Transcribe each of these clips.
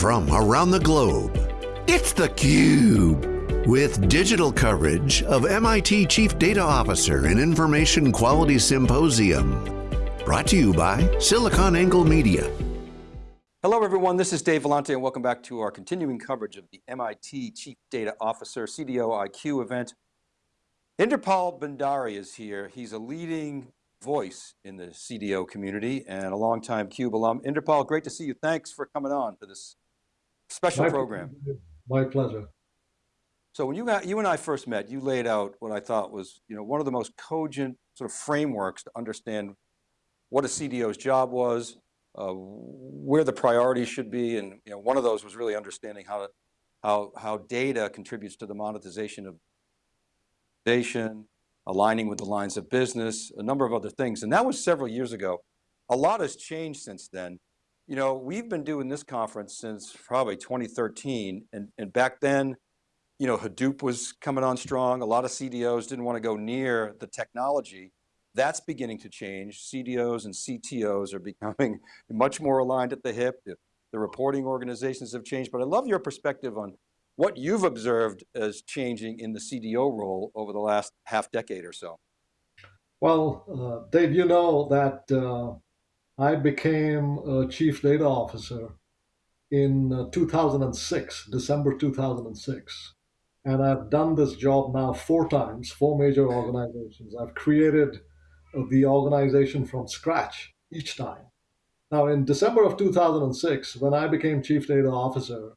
from around the globe. It's theCUBE, with digital coverage of MIT Chief Data Officer and Information Quality Symposium. Brought to you by SiliconANGLE Media. Hello everyone, this is Dave Vellante and welcome back to our continuing coverage of the MIT Chief Data Officer CDO IQ event. Inderpal Bhandari is here. He's a leading voice in the CDO community and a longtime CUBE alum. Inderpal, great to see you. Thanks for coming on to this special my, program. My pleasure. So when you got, you and I first met, you laid out what I thought was, you know, one of the most cogent sort of frameworks to understand what a CDO's job was, uh, where the priorities should be, and you know, one of those was really understanding how, how, how data contributes to the monetization of nation, aligning with the lines of business, a number of other things. And that was several years ago. A lot has changed since then. You know, we've been doing this conference since probably 2013. And, and back then, you know, Hadoop was coming on strong. A lot of CDOs didn't want to go near the technology. That's beginning to change. CDOs and CTOs are becoming much more aligned at the hip. The, the reporting organizations have changed, but I love your perspective on what you've observed as changing in the CDO role over the last half decade or so. Well, uh, Dave, you know that uh, I became a chief data officer in uh, 2006, December 2006. And I've done this job now four times, four major organizations. I've created uh, the organization from scratch each time. Now, in December of 2006, when I became chief data officer,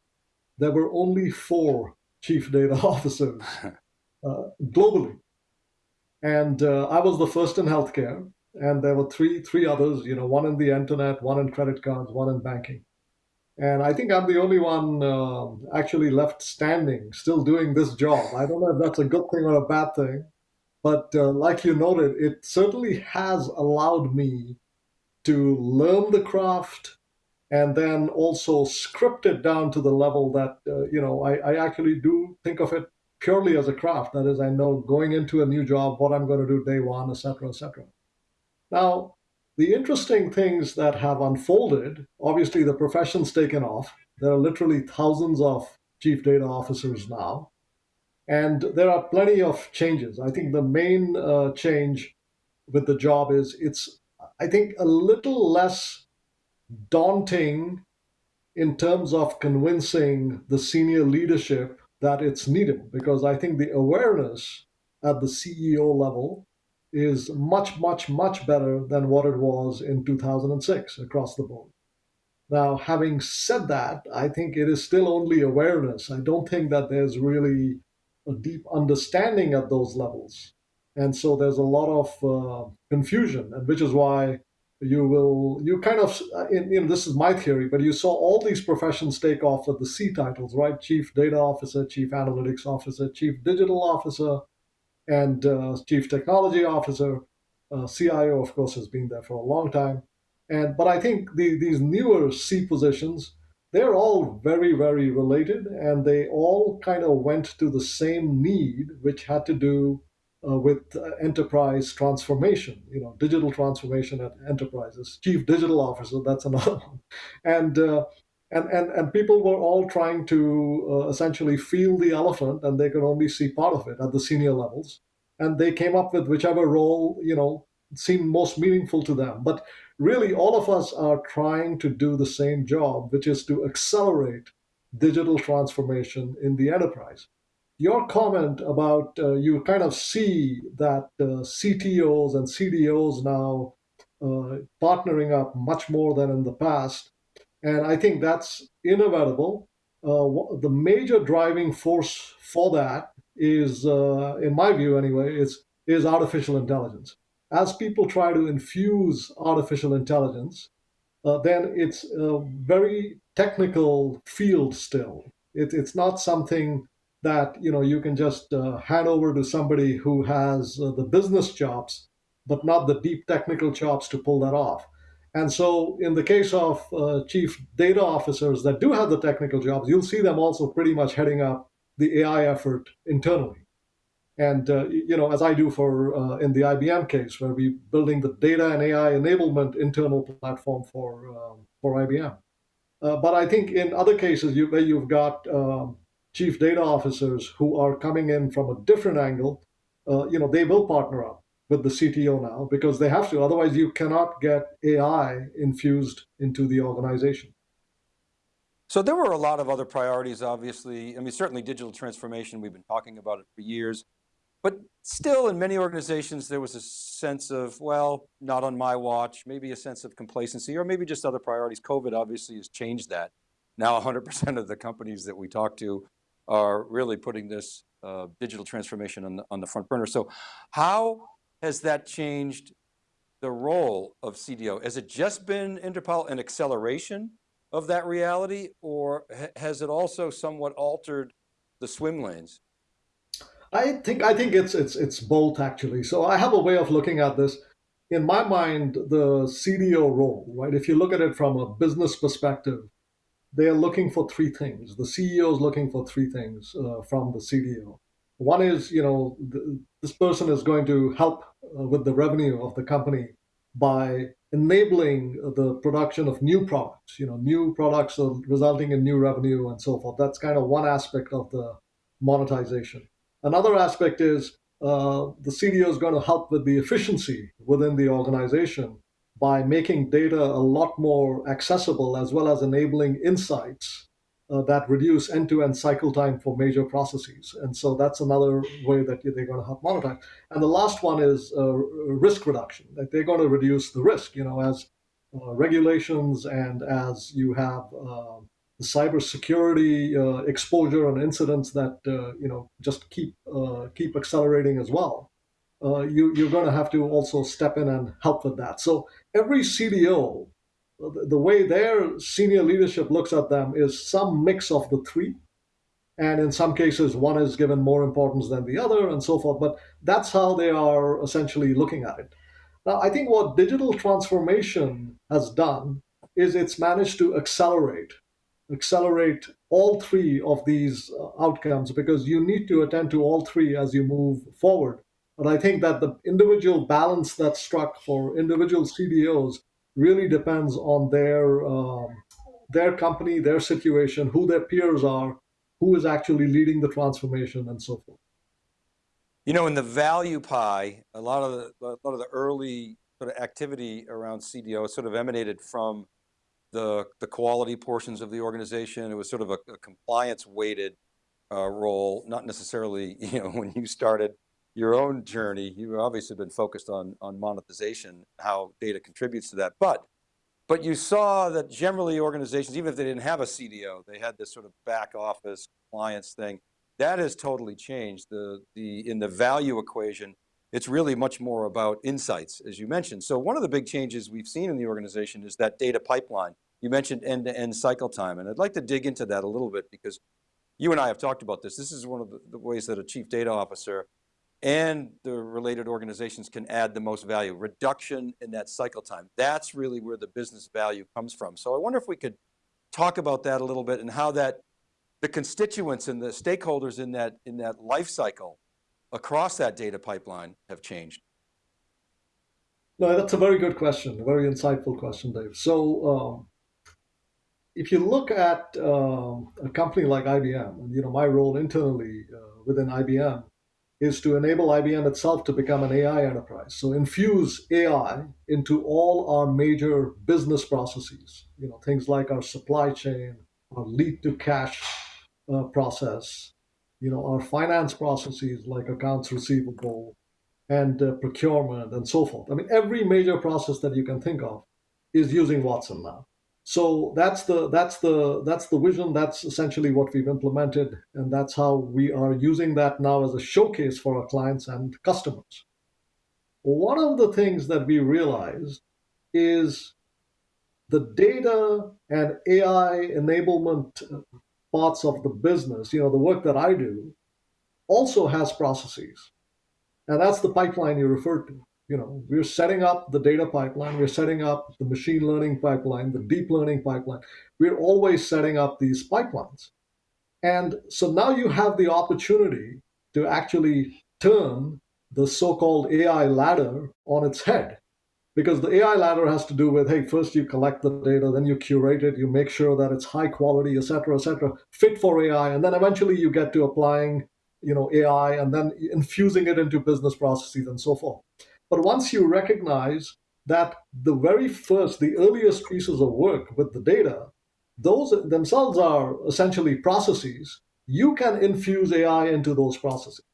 there were only four chief data officers uh, globally. And uh, I was the first in healthcare, and there were three three others. You know, one in the internet, one in credit cards, one in banking. And I think I'm the only one uh, actually left standing, still doing this job. I don't know if that's a good thing or a bad thing, but uh, like you noted, it certainly has allowed me to learn the craft, and then also script it down to the level that uh, you know I, I, actually do think of it purely as a craft. That is, I know going into a new job what I'm going to do day one, etc., etc. Now, the interesting things that have unfolded. Obviously, the profession's taken off. There are literally thousands of chief data officers now, and there are plenty of changes. I think the main uh, change with the job is it's I think a little less daunting in terms of convincing the senior leadership that it's needed because I think the awareness at the CEO level is much, much, much better than what it was in 2006 across the board. Now, having said that, I think it is still only awareness. I don't think that there's really a deep understanding at those levels. And so there's a lot of uh, confusion, and which is why you will you kind of you know this is my theory but you saw all these professions take off with the c titles right chief data officer chief analytics officer chief digital officer and uh, chief technology officer uh, cio of course has been there for a long time and but i think the, these newer c positions they're all very very related and they all kind of went to the same need which had to do uh, with uh, enterprise transformation, you know, digital transformation at enterprises. Chief digital officer, that's another one, and uh, and and and people were all trying to uh, essentially feel the elephant, and they could only see part of it at the senior levels, and they came up with whichever role you know seemed most meaningful to them. But really, all of us are trying to do the same job, which is to accelerate digital transformation in the enterprise your comment about uh, you kind of see that uh, CTOs and CDOs now uh, partnering up much more than in the past. And I think that's inevitable. Uh, the major driving force for that is, uh, in my view anyway, is, is artificial intelligence. As people try to infuse artificial intelligence, uh, then it's a very technical field still. It, it's not something that you know you can just uh, hand over to somebody who has uh, the business chops but not the deep technical chops to pull that off and so in the case of uh, chief data officers that do have the technical jobs you'll see them also pretty much heading up the ai effort internally. And uh, you know as i do for uh, in the ibm case where we're building the data and ai enablement internal platform for um, for ibm Uh, but I think in other cases you, where you've got um, chief data officers who are coming in from a different angle, uh, you know, they will partner up with the CTO now because they have to. Otherwise, you cannot get AI infused into the organization. So there were a lot of other priorities, obviously. I mean, certainly digital transformation, we've been talking about it for years, but still in many organizations, there was a sense of, well, not on my watch, maybe a sense of complacency, or maybe just other priorities. COVID obviously has changed that. Now 100% of the companies that we talk to are really putting this uh, digital transformation on the, on the front burner. So how has that changed the role of CDO? Has it just been Inderpal an acceleration of that reality or has it also somewhat altered the swim lanes? I think I think it's it's it's both actually. So I have a way of looking at this. In my mind, the CDO role, right? If you look at it from a business perspective, they are looking for three things. The CEO is looking for three things uh, from the CDO. One is, you know, the, this person is going to help uh, with the revenue of the company by enabling the production of new products, you know, new products resulting in new revenue and so forth. That's kind of one aspect of the monetization. Another aspect is uh, the CDO is going to help with the efficiency within the organization by making data a lot more accessible as well as enabling insights that reduce end-to-end cycle time for major processes. And so that's another way that they're going to help monetize. And the last one is uh, risk reduction. That they're going to reduce the risk, you know, as uh, regulations and as you have uh, the cybersecurity uh, exposure and incidents that uh, you know just keep keep accelerating as well. you, you're going to have to also step in and help with that. So every CDO the way their senior leadership looks at them is some mix of the three. And in some cases, one is given more importance than the other and so forth. But that's how they are essentially looking at it. Now, I think what digital transformation has done is it's managed to accelerate, accelerate all three of these uh, outcomes because you need to attend to all three as you move forward. But I think that the individual balance that's struck for individual CDOs really depends on their um, their company, their situation, who their peers are, who is actually leading the transformation, and so forth. You know, in the value pie, a lot of the a lot of the early sort of activity around CDO sort of emanated from the the quality portions of the organization. It was sort of a, a compliance weighted uh, role, not necessarily you know when you started your own journey, you've obviously been focused on, on monetization, how data contributes to that. But, but you saw that generally organizations, even if they didn't have a CDO, they had this sort of back office compliance thing. That has totally changed. The, the, in the value equation, it's really much more about insights, as you mentioned. So one of the big changes we've seen in the organization is that data pipeline. You mentioned end-to-end -end cycle time, and I'd like to dig into that a little bit because you and I have talked about this. This is one of the, the ways that a chief data officer and the related organizations can add the most value. Reduction in that cycle time. That's really where the business value comes from. So I wonder if we could talk about that a little bit and how that the constituents and the stakeholders in that, in that life cycle across that data pipeline have changed. No, that's a very good question, a very insightful question, Dave. So um, if you look at um, a company like IBM, and you know my role internally uh, within IBM, is to enable IBM itself to become an AI enterprise. So infuse AI into all our major business processes, you know, things like our supply chain, our lead to cash uh, process, you know, our finance processes like accounts receivable and uh, procurement and so forth. I mean, every major process that you can think of is using Watson now. So that's the that's the that's the vision. That's essentially what we've implemented, and that's how we are using that now as a showcase for our clients and customers. One of the things that we realized is the data and AI enablement parts of the business, you know, the work that I do, also has processes. And that's the pipeline you referred to you know, we're setting up the data pipeline, we're setting up the machine learning pipeline, the deep learning pipeline. We're always setting up these pipelines. And so now you have the opportunity to actually turn the so-called AI ladder on its head because the AI ladder has to do with hey, first you collect the data, then you curate it, you make sure that it's high quality, et cetera, et cetera, fit for AI, and then eventually you get to applying you know AI and then infusing it into business processes and so forth. But once you recognize that the very first, the earliest pieces of work with the data, those themselves are essentially processes, you can infuse AI into those processes.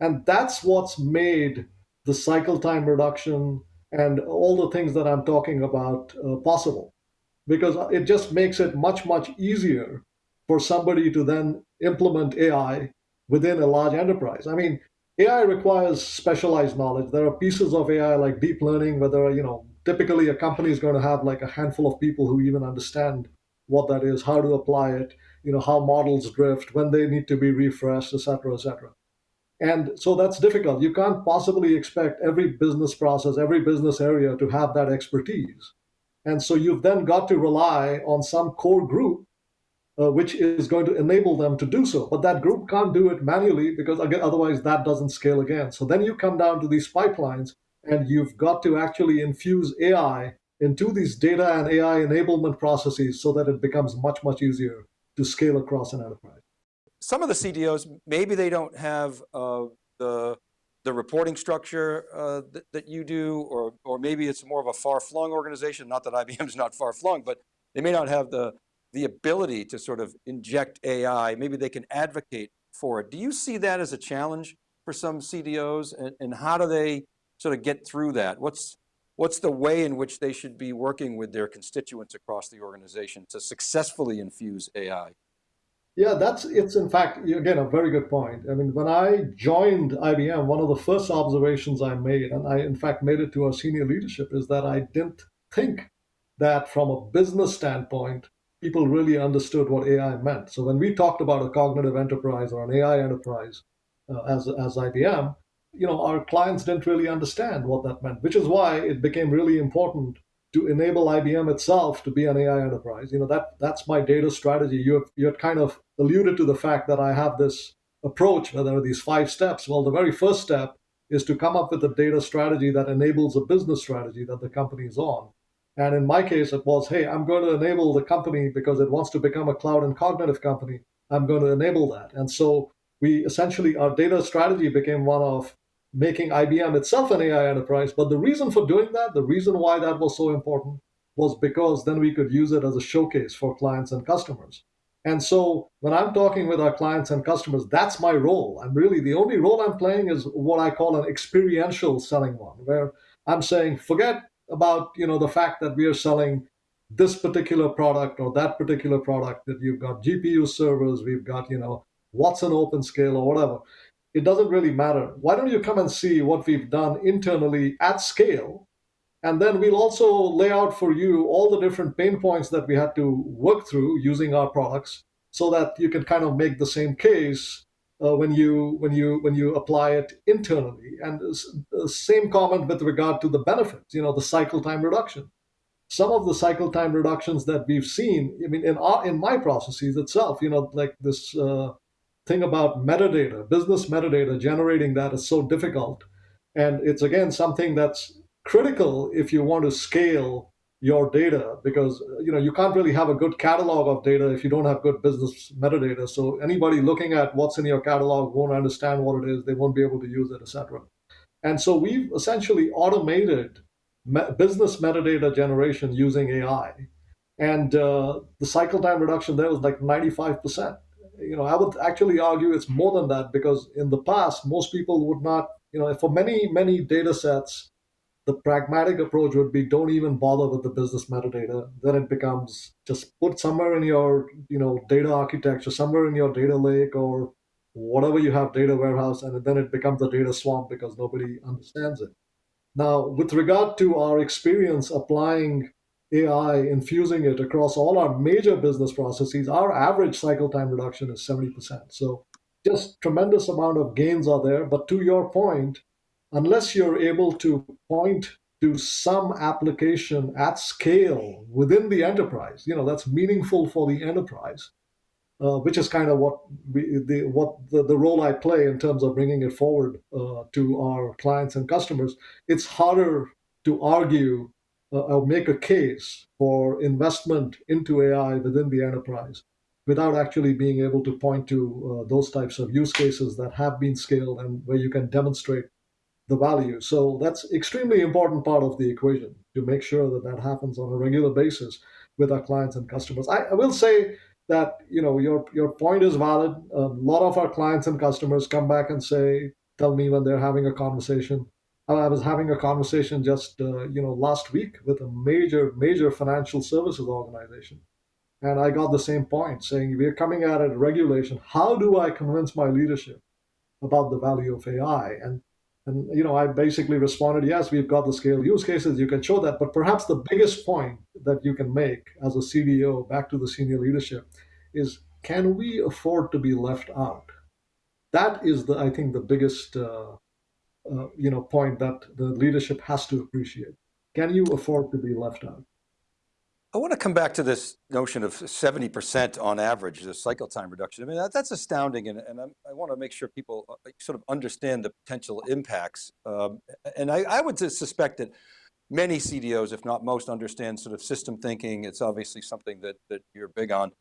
And that's what's made the cycle time reduction, and all the things that I'm talking about uh, possible. Because it just makes it much, much easier for somebody to then implement AI within a large enterprise. I mean, AI requires specialized knowledge. There are pieces of AI like deep learning where there are, you know, typically a company is going to have like a handful of people who even understand what that is, how to apply it, you know, how models drift, when they need to be refreshed, et cetera, et cetera. And so that's difficult. You can't possibly expect every business process, every business area to have that expertise. And so you've then got to rely on some core group, uh, which is going to enable them to do so. But that group can't do it manually because again, otherwise that doesn't scale again. So then you come down to these pipelines and you've got to actually infuse AI into these data and AI enablement processes so that it becomes much, much easier to scale across an enterprise some of the CDOs, maybe they don't have uh, the, the reporting structure uh, that, that, you do, or, or maybe it's more of a far-flung organization, not that IBM is not far-flung, but they may not have the, the ability to sort of inject AI. Maybe they can advocate for it. Do you see that as a challenge for some CDOs and, and how do they sort of get through that? What's, what's the way in which they should be working with their constituents across the organization to successfully infuse AI? Yeah, that's it's in fact again a very good point. I mean, when I joined IBM, one of the first observations I made, and I in fact made it to our senior leadership, is that I didn't think that from a business standpoint, people really understood what AI meant. So when we talked about a cognitive enterprise or an AI enterprise uh, as as IBM, you know, our clients didn't really understand what that meant, which is why it became really important to enable IBM itself to be an AI enterprise. You know, that that's my data strategy. You have, you had kind of alluded to the fact that I have this approach where there are these five steps. Well, the very first step is to come up with a data strategy that enables a business strategy that the company is on. And in my case, it was, hey, I'm going to enable the company because it wants to become a cloud and cognitive company. I'm going to enable that. And so we essentially, our data strategy became one of making IBM itself an AI enterprise. But the reason for doing that, the reason why that was so important, was because then we could use it as a showcase for clients and customers. And so when I'm talking with our clients and customers, that's my role. I'm really the only role I'm playing is what I call an experiential selling one, where I'm saying, forget about you know the fact that we are selling this particular product or that particular product that you've got GPU servers, we've got you know Watson OpenScale or whatever it doesn't really matter. Why don't you come and see what we've done internally at scale? And then we'll also lay out for you all the different pain points that we had to work through using our products so that you can kind of make the same case uh, when you when you when you apply it internally and the same comment with regard to the benefits you know the cycle time reduction some of the cycle time reductions that we've seen i mean in our in my processes itself you know like this uh, thing about metadata, business metadata, generating that is so difficult. And it's again something that's critical if you want to scale your data because you know you can't really have a good catalog of data if you don't have good business metadata. So anybody looking at what's in your catalog won't understand what it is, they won't be able to use it, etc. And so we've essentially automated me- business metadata generation using AI. And uh, the cycle time reduction there was like 95% you know, I would actually argue it's more than that because in the past, most people would not, you know, for many, many data sets, the pragmatic approach would be don't even bother with the business metadata. Then it becomes just put somewhere in your, you know, data architecture, somewhere in your data lake or whatever you have data warehouse, and then it becomes a data swamp because nobody understands it. Now, with regard to our experience applying AI, infusing it across all our major business processes, our average cycle time reduction is 70%. So just tremendous amount of gains are there. But to your point, unless you're able to point to some application at scale within the enterprise, you know, that's meaningful for the enterprise, uh, which is kind of what we, the what the, the role I play in terms of bringing it forward uh, to our clients and customers. It's harder to argue uh, or make a case for investment into AI within the enterprise without actually being able to point to uh, those types of use cases that have been scaled and where you can demonstrate the value. So that's extremely important part of the equation to make sure that that happens on a regular basis with our clients and customers. I, I will say that you know your your point is valid. A lot of our clients and customers come back and say, tell me when they're having a conversation. I was having a conversation just uh, you know last week with a major major financial services organization, and I got the same point saying we're coming at it regulation. How do I convince my leadership about the value of AI? And and you know, I basically responded, yes, we've got the scale use cases, you can show that. But perhaps the biggest point that you can make as a CDO back to the senior leadership is can we afford to be left out? That is the I think the biggest uh, uh, you know point that the leadership has to appreciate. Can you afford to be left out? I want to come back to this notion of 70% on average, the cycle time reduction. I mean, that, that's astounding. And, and i want to make sure people uh, sort of understand the potential impacts. Um, and I, I would suspect that many CDOs, if not most, understand sort of system thinking. It's obviously something that, that you're big on.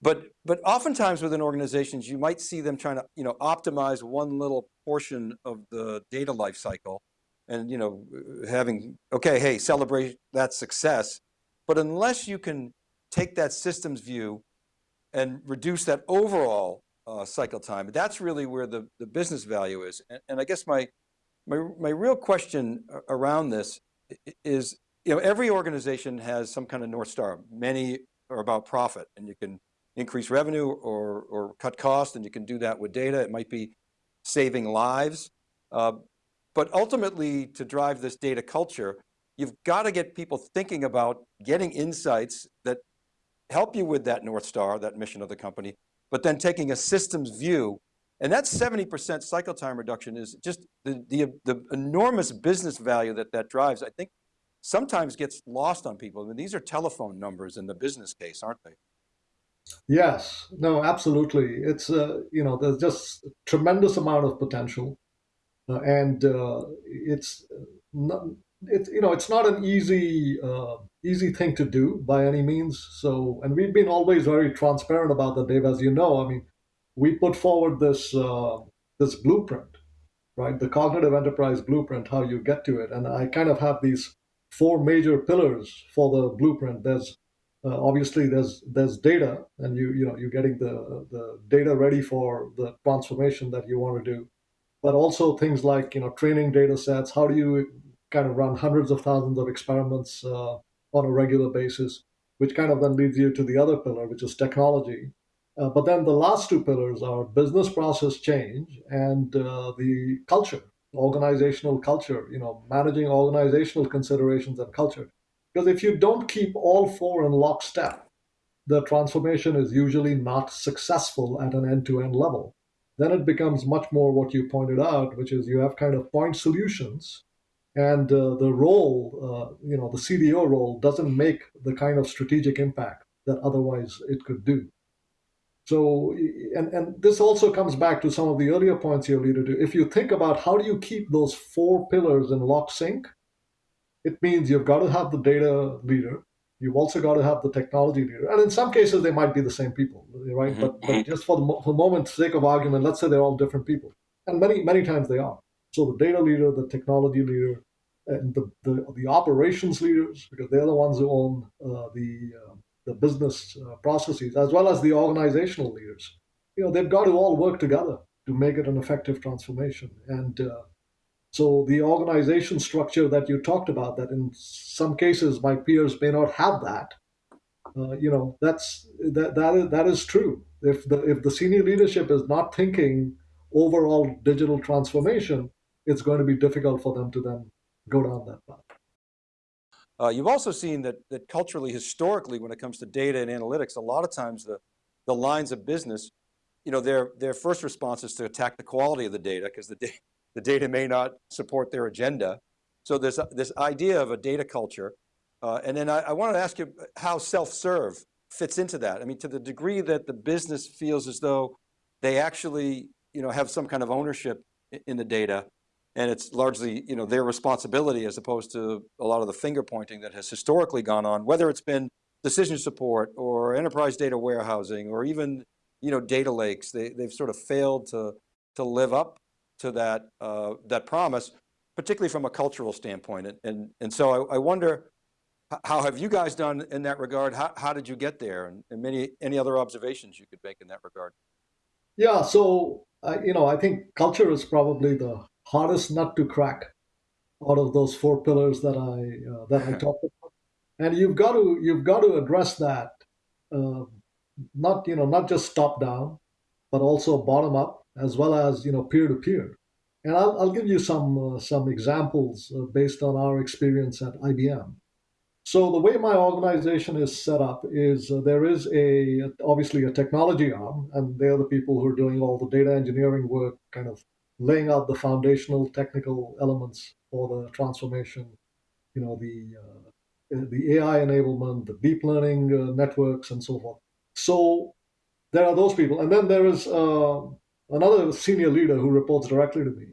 But, but oftentimes within organizations, you might see them trying to you know, optimize one little portion of the data lifecycle and you know, having, okay, hey, celebrate that success. But unless you can take that systems view and reduce that overall uh, cycle time, that's really where the, the business value is. And, and I guess my, my, my real question around this is, you know, every organization has some kind of North Star. Many are about profit and you can increase revenue or, or cut costs and you can do that with data. It might be saving lives. Uh, but ultimately to drive this data culture, you've got to get people thinking about getting insights that help you with that North Star, that mission of the company, but then taking a systems view. And that 70% cycle time reduction is just the, the, the enormous business value that that drives, I think sometimes gets lost on people. I mean, these are telephone numbers in the business case, aren't they? Yes, no, absolutely. It's, uh, you know, there's just tremendous amount of potential. Uh, and uh, it's not, it's you know it's not an easy uh, easy thing to do by any means. So, and we've been always very transparent about that, Dave. As you know, I mean, we put forward this uh, this blueprint, right? The cognitive enterprise blueprint, how you get to it, and I kind of have these four major pillars for the blueprint. There's uh, obviously there's there's data, and you you know you're getting the the data ready for the transformation that you want to do but also things like you know training data sets how do you kind of run hundreds of thousands of experiments uh, on a regular basis, which kind of then leads you to the other pillar, which is technology. Uh, but then the last two pillars are business process change and uh, the culture, organizational culture, you know, managing organizational considerations and culture. Because if you don't keep all four in lockstep, the transformation is usually not successful at an end to end level. Then it becomes much more what you pointed out, which is you have kind of point solutions and uh, the role, uh, you know, the CDO role doesn't make the kind of strategic impact that otherwise it could do. So, and, and this also comes back to some of the earlier points you alluded to. If you think about how do you keep those four pillars in lock sync, it means you've got to have the data leader, you've also got to have the technology leader, and in some cases they might be the same people, right? Mm-hmm. But, but just for the, for the moment's sake of argument, let's say they're all different people, and many many times they are. So the data leader, the technology leader, and the, the, the operations leaders, because they're the ones who own uh, the, uh, the business uh, processes, as well as the organizational leaders. You know, they've got to all work together to make it an effective transformation. And uh, so the organization structure that you talked about, that in some cases my peers may not have that, uh, you know, that's that that is, that is true. If the if the senior leadership is not thinking overall digital transformation, it's going to be difficult for them to then go down that path. Uh, you've also seen that, that culturally, historically, when it comes to data and analytics, a lot of times the, the lines of business, you know, their, their first response is to attack the quality of the data because the, da the data may not support their agenda. So there's this idea of a data culture. Uh, and then I, I wanted to ask you how self-serve fits into that. I mean, to the degree that the business feels as though they actually, you know, have some kind of ownership in the data, and it's largely you know, their responsibility as opposed to a lot of the finger pointing that has historically gone on, whether it's been decision support or enterprise data warehousing or even you know, data lakes. They, they've sort of failed to, to live up to that, uh, that promise, particularly from a cultural standpoint. And, and, and so I, I wonder, how have you guys done in that regard? How, how did you get there? And, and many, any other observations you could make in that regard? Yeah, so, uh, you know, I think culture is probably the hardest nut to crack out of those four pillars that I, uh, that I talked about. And you've got to, you've got to address that, uh, not, you know, not just top down, but also bottom up as well as, you know, peer to peer. And I'll, I'll give you some, uh, some examples uh, based on our experience at IBM. So the way my organization is set up is uh, there is a obviously a technology arm, and they're the people who are doing all the data engineering work, kind of laying out the foundational technical elements for the transformation. You know the uh, the AI enablement, the deep learning uh, networks, and so forth. So there are those people, and then there is uh, another senior leader who reports directly to me,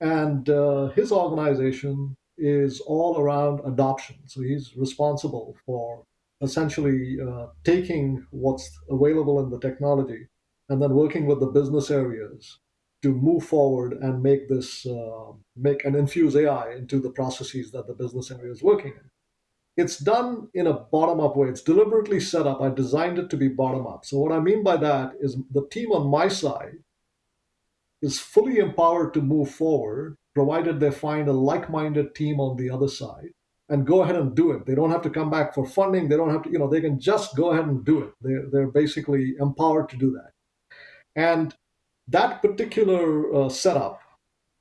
and uh, his organization is all around adoption. So he's responsible for essentially uh, taking what's available in the technology and then working with the business areas to move forward and make this uh, make and infuse AI into the processes that the business area is working in. It's done in a bottom up way. It's deliberately set up. I designed it to be bottom up. So what I mean by that is the team on my side is fully empowered to move forward provided they find a like-minded team on the other side and go ahead and do it. They don't have to come back for funding. They don't have to, you know, they can just go ahead and do it. They're, they're basically empowered to do that. And that particular uh, setup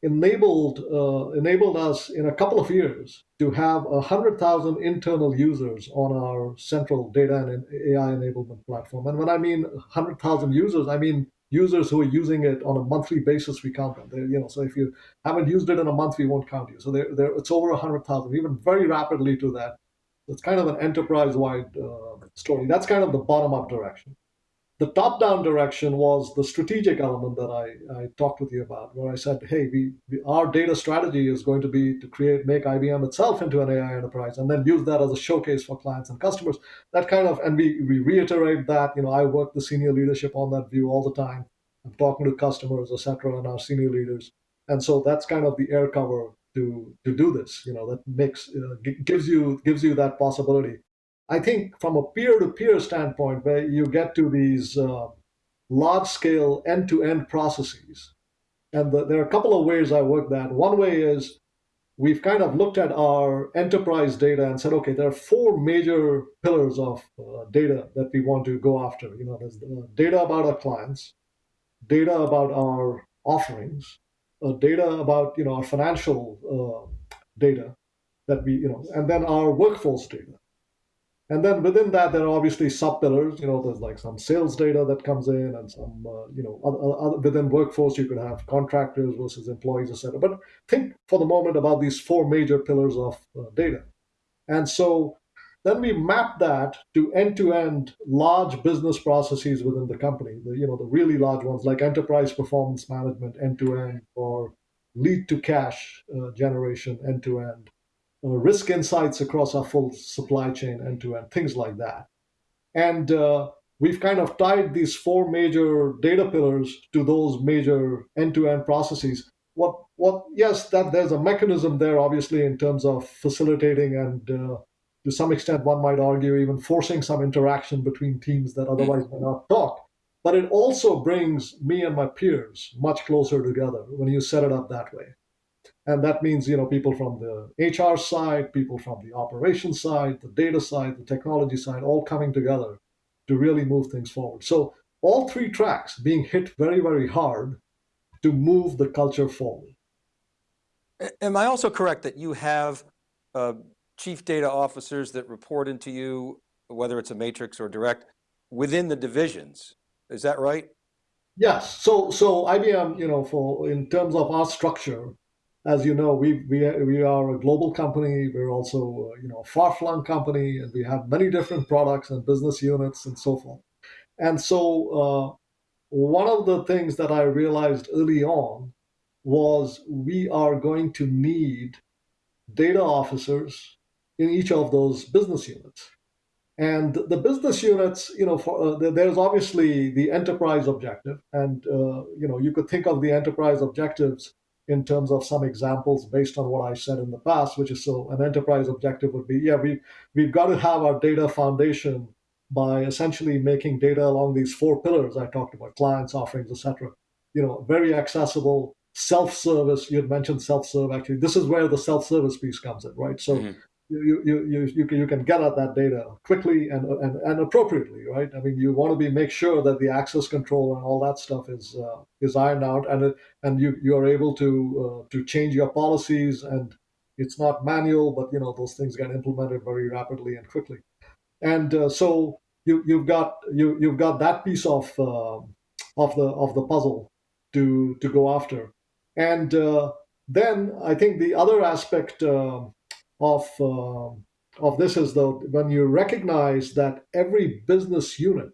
enabled uh, enabled us in a couple of years to have a hundred thousand internal users on our central data and AI enablement platform. And when I mean hundred thousand users, I mean users who are using it on a monthly basis, we count them. They're, you know, so if you haven't used it in a month, we won't count you. So they're, they're, it's over 100,000, even very rapidly to that. It's kind of an enterprise-wide uh, story. That's kind of the bottom-up direction. The top-down direction was the strategic element that I, I talked with you about, where I said, hey, we, we, our data strategy is going to be to create, make IBM itself into an AI enterprise, and then use that as a showcase for clients and customers. That kind of, and we, we reiterate that, you know, I work the senior leadership on that view all the time. I'm talking to customers, etc., and our senior leaders. And so that's kind of the air cover to to do this. You know, that makes uh, gives you gives you that possibility. I think from a peer-to-peer standpoint, where you get to these uh, large-scale end-to-end processes, and the, there are a couple of ways I work that. One way is we've kind of looked at our enterprise data and said, okay, there are four major pillars of uh, data that we want to go after. You know, there's the data about our clients, data about our offerings, uh, data about you know our financial uh, data that we you know, and then our workforce data. And then within that, there are obviously sub pillars. You know, there's like some sales data that comes in, and some uh, you know other, other, within workforce you could have contractors versus employees, etc. But think for the moment about these four major pillars of uh, data. And so then we map that to end-to-end large business processes within the company. The you know the really large ones like enterprise performance management end-to-end or lead to cash uh, generation end-to-end risk insights across our full supply chain end to end, things like that. And uh, we've kind of tied these four major data pillars to those major end to end processes. What, what, yes, that there's a mechanism there, obviously, in terms of facilitating and uh, to some extent, one might argue, even forcing some interaction between teams that otherwise may not talk. But it also brings me and my peers much closer together when you set it up that way. And that means, you know, people from the HR side, people from the operations side, the data side, the technology side, all coming together to really move things forward. So all three tracks being hit very, very hard to move the culture forward. Am I also correct that you have uh, chief data officers that report into you, whether it's a matrix or direct, within the divisions? Is that right? Yes. So, so IBM, you know, for in terms of our structure, as you know, we we we are a global company. We're also uh, you know a far-flung company, and we have many different products and business units and so forth. And so, uh, one of the things that I realized early on was we are going to need data officers in each of those business units. And the business units, you know, for, uh, there's obviously the enterprise objective, and uh, you know, you could think of the enterprise objectives in terms of some examples based on what I said in the past, which is so an enterprise objective would be, yeah, we we've got to have our data foundation by essentially making data along these four pillars I talked about, clients, offerings, etc. You know, very accessible, self-service. You had mentioned self-serve. Actually, this is where the self-service piece comes in, right? So. Mm-hmm you, you, you, you, can, you can get at that data quickly and, and, and appropriately, right? I mean, you want to be make sure that the access control and all that stuff is uh, is ironed out, and it, and you you are able to uh, to change your policies, and it's not manual, but you know those things get implemented very rapidly and quickly, and uh, so you you've got you you've got that piece of uh, of the of the puzzle to to go after, and uh, then I think the other aspect uh, of uh, of this is though when you recognize that every business unit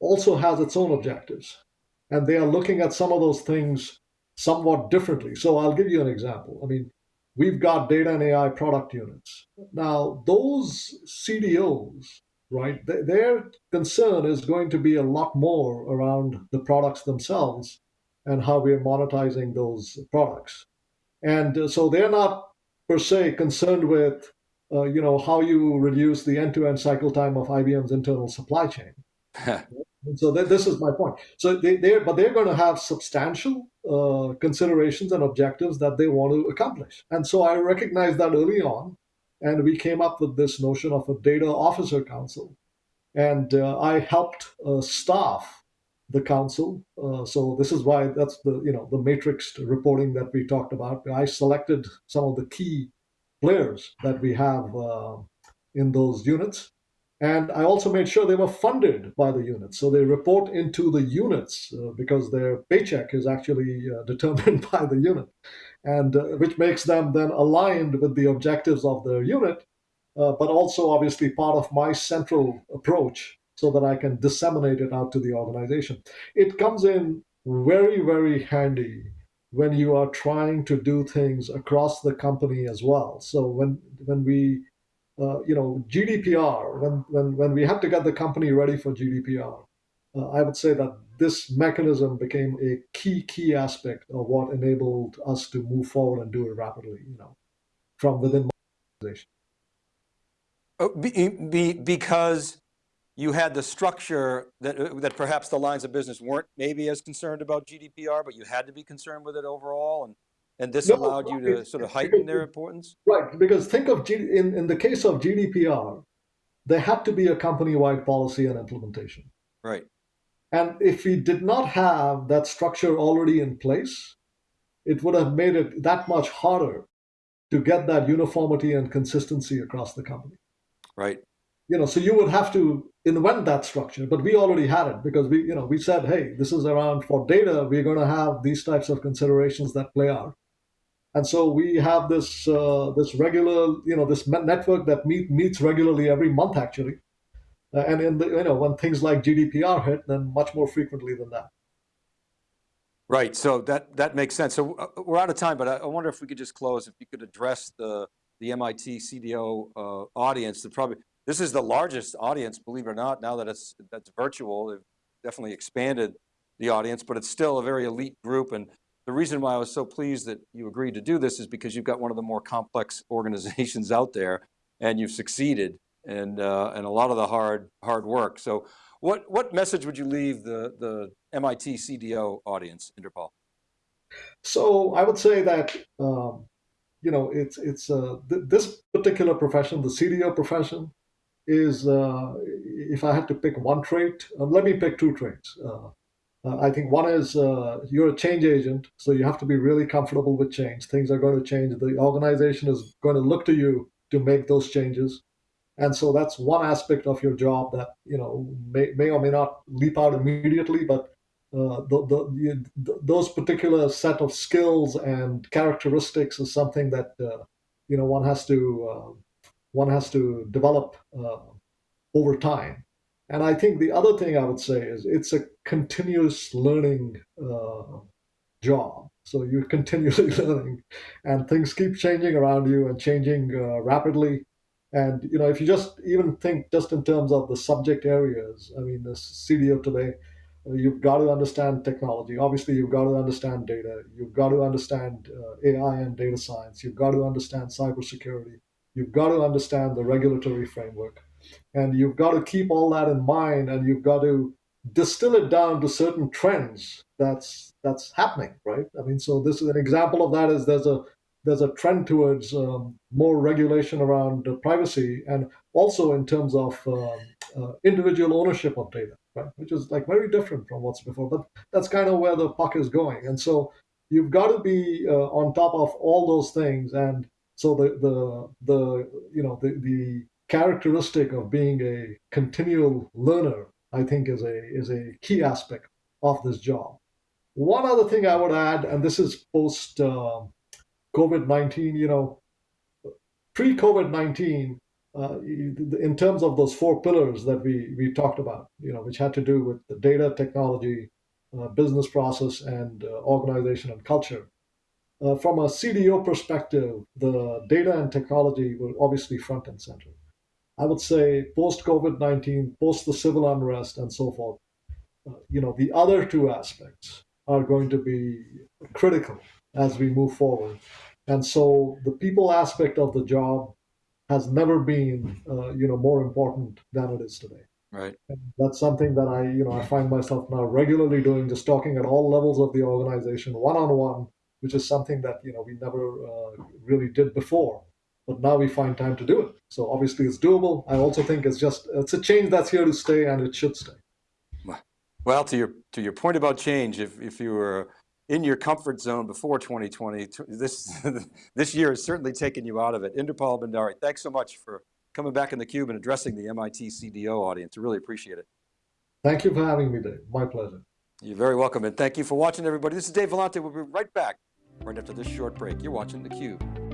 also has its own objectives and they are looking at some of those things somewhat differently. So i'll give you an example. I mean we've got data and ai product units. Now those cdos right th- their concern is going to be a lot more around the products themselves and how we're monetizing those products. And uh, so they're not per se concerned with uh, you know how you reduce the end-to-end cycle time of IBM's internal supply chain. so th- this is my point. So they, they're but they're going to have substantial uh, considerations and objectives that they want to accomplish. And so I recognized that early on, and we came up with this notion of a data officer council, and uh, I helped uh, staff the council. Uh, so this is why that's the you know the matrix reporting that we talked about. I selected some of the key players that we have uh, in those units, and I also made sure they were funded by the units. So they report into the units uh, because their paycheck is actually uh, determined by the unit, and uh, which makes them then aligned with the objectives of the unit. Uh, but also obviously part of my central approach so that I can disseminate it out to the organization. It comes in very, very handy when you are trying to do things across the company as well. So when when we uh, you know GDPR, when when when we had to get the company ready for GDPR, uh, I would say that this mechanism became a key key aspect of what enabled us to move forward and do it rapidly. You know, from within my organization. Oh, be, be, because you had the structure that, uh, that perhaps the lines of business weren't maybe as concerned about GDPR, but you had to be concerned with it overall. And, and this no, allowed you to sort of heighten their importance? Right, because think of, G, in, in the case of GDPR, there had to be a company-wide policy and implementation. Right. And if we did not have that structure already in place, it would have made it that much harder to get that uniformity and consistency across the company. Right you know so you would have to invent that structure but we already had it because we you know we said hey this is around for data we're going to have these types of considerations that play out. And so we have this uh, this regular you know this network that meet, meets regularly every month actually. Uh, and in the you know when things like gdpr hit then much more frequently than that. Right so that that makes sense. So uh, we're out of time but i wonder if we could just close if you could address the the MIT CDO uh, audience that probably this is the largest audience, believe it or not, now that it's that's virtual, they've definitely expanded the audience, but it's still a very elite group. And the reason why I was so pleased that you agreed to do this is because you've got one of the more complex organizations out there and you've succeeded and, uh, and a lot of the hard, hard work. So what, what message would you leave the, the MIT CDO audience, Inderpal? So I would say that, um, you know, it's, it's uh, th this particular profession, the CDO profession, is uh, if I had to pick one trait, uh, let me pick two traits. Uh, uh I think one is uh, you're a change agent, so you have to be really comfortable with change. Things are going to change. The organization is going to look to you to make those changes. And so that's one aspect of your job that you know may, may or may not leap out immediately, but uh, the, the, the, those particular set of skills and characteristics is something that you know one has to one has to develop uh, over time. And I think the other thing I would say is it's a continuous learning uh, job. So you're continually learning, and things keep changing around you and changing uh, rapidly. And you know, if you just even think just in terms of the subject areas, I mean, the CDO today, uh, you've got to understand technology. Obviously, you've got to understand data. You've got to understand uh, AI and data science. You've got to understand cybersecurity. You've got to understand the regulatory framework, and you've got to keep all that in mind. And you've got to distill it down to certain trends that's that's happening, right? I mean, so this is an example of that. Is there's a there's a trend towards um, more regulation around privacy and also in terms of um, uh, individual ownership of data, right? Which is like very different from what's before, but that's kind of where the puck is going. And so you've got to be uh, on top of all those things. And so the the the you know the the characteristic of being a continual learner, I think, is a is a key aspect of this job. One other thing I would add, and this is post um, COVID 19, you know, pre COVID 19, uh, in terms of those four pillars that we, we talked about, you know, which had to do with the data, technology, uh, business process, and uh, organization and culture. Uh, from a CDO perspective, the data and technology were obviously front and center. I would say post COVID 19, post the civil unrest, and so forth, uh, you know, the other two aspects are going to be critical as we move forward. And so the people aspect of the job has never been, uh, you know, more important than it is today. Right. And that's something that I, you know, I find myself now regularly doing, just talking at all levels of the organization, one on one, which is something that you know we never uh, really did before. But now we find time to do it. So obviously it's doable. I also think it's just it's a change that's here to stay, and it should stay. Well, to your to your point about change, if if you were in your comfort zone before 2020, this this year has certainly taken you out of it. Inderpal Bhandari, thanks so much for coming back in the cube and addressing the MIT CDO audience. I really appreciate it. Thank you for having me, Dave. My pleasure. You're very welcome, and thank you for watching, everybody. This is Dave Vellante. We'll be right back right after this short break. You're watching theCUBE.